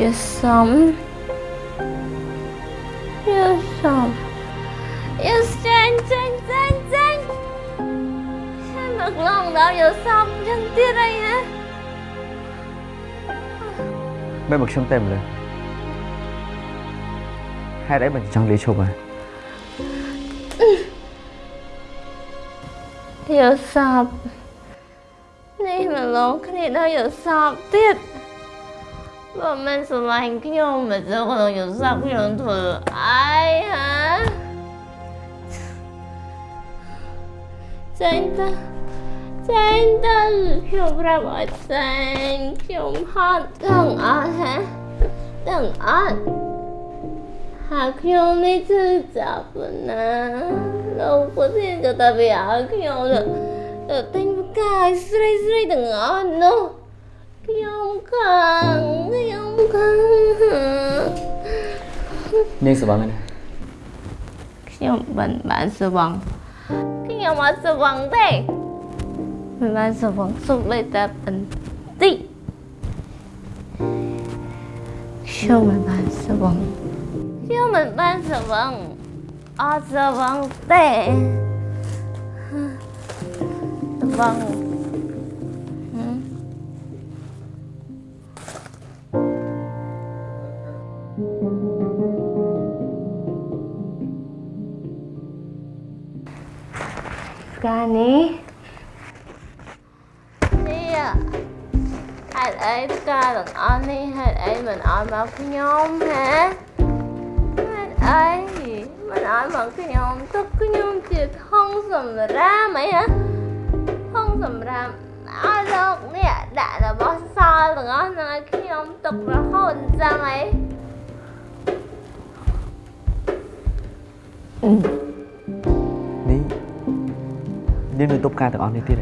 យល់សំយល់សំយល់ចាញ់ចាញ់ចាញ់ចាញ់ខ្ញុំមកឡងដល់យល់សំចឹងទៀតអីណាមិ នមកខ្ញុំតែម្ល៉េះហេតុអីមិនចង់លាឈប់ហ៎យល់សពនេះមកឡងគ្នាដល់យល់សពទៀតបើមិនស្រឡាញ់ខ្ញុំមិនចូលក្នុងយល់សពខ្ញុំធ្វើអីហ៎ចេញទៅចេញទៅខ្ញុំប្រាប់ឲ្យចេញខ្ញុំហត់ទាំងអស់ហ៎ទាំងអស់ហើយខ្ញុំនេះគឺចាប់ណាលោកពុធានក៏តែវាឲ្យខ្ញុំទៅទៅទិញផ្កាឲ្យស្រីស្រីទាំងអស់នោះខ្ញុំខាងខ្ញុំខាងនាងសបងណាខ្ញុំមិនបានស្វងខ្ញុំអត់ស្វងទេមិនបានស្វងសុខលេខតែបន្តិចខ្ញុំមិនបានស្វងខ្ញុំមិនបានស្វងអត់ស្វងទេស្វងហឹមផ្កានេះនេះហេតុអីផ្កាទាំងអស់នេះហេតុអីមិនអោយមកខ្ញុំហ៎ហេតុអីមិនអោយមកខ្ញុំទុកខ្ញុំជាធំសម្រាប់អីហ៎ នេះដាក់របស់សល់ទាំងអស់ហ្នឹងឲ្យខ្ញុំទុករហូតអញ្ចឹងអីនេះនាងនៅទប់ការទាំងអស់នេះទៀ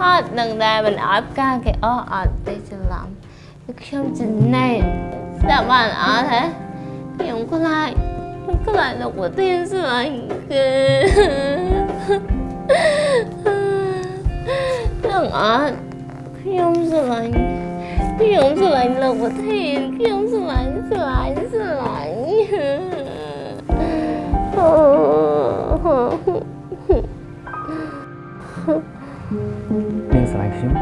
អស់នោះខ្ញុំនេះហត់នឹងដែរមិនឲ្យផ្កាគេអស់អត់ទេច្រឡំគឺខ្ញុំចំណេះស្ដាប់បានអត់ហ៎ខ្ញុំខ្លាចខ្ញុំខ្លាចលោកប្រធានស្រឡាញ់គឺទាំងអត់ខ្ញុំស្រឡាញ់ខ្ញុំស្រឡាញ់លោកប្រធានខ្ញុំស្រឡាញ់ស្រឡាញ់ស្រឡាញ់ នាងស្រឡាញ់ខ្ញុំ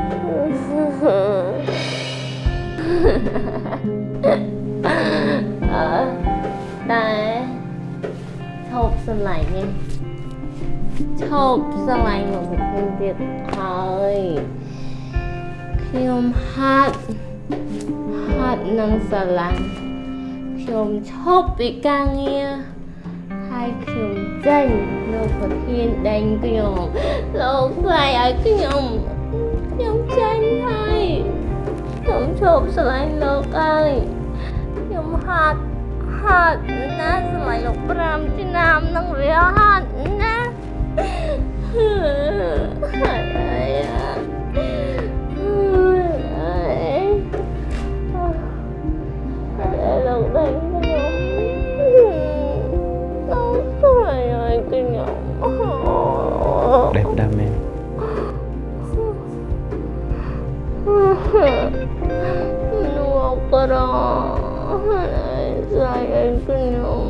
អើតែឈប់ស្រឡាញ់នេះឈប់ស្រឡាញ់លោកប្រធានទៀតហើយខ្ញុំហាត់ហាត់នឹងស្រឡាញ់ខ្ញុំឈប់ពីការងារ ហើយខ្ញុំចេញលោកប្រធានដេញខ្ញុំលោកស្លាយឲ្យខ្ញុំខ្ញុំចេញហើយខ្ញុំឈប់ស្រឡាញ់លោកហើយខ្ញុំហាត់ហាត់ណាស្រឡាញ់លោក5ឆ្នាំ ដែលផ្ដាំមែនលោកក្រហើយស្លាយឲ្យខ្ញុំ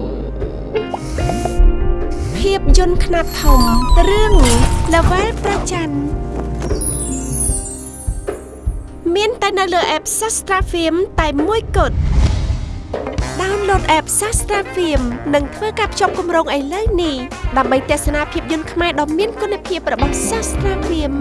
ភាពយន្តខ្នាតធំរឿងល្វែលប្រច័នមានតែនៅលើ app Sastra Film តែមួយគត់ download app Sastra Film និងធ្វើការភ្ជាប់គម្រោងឥឡូវនេះដើម្បីទស្សនាភាពយន្តខ្មែរដ៏មានគុណភាពរបស់ Sastra Film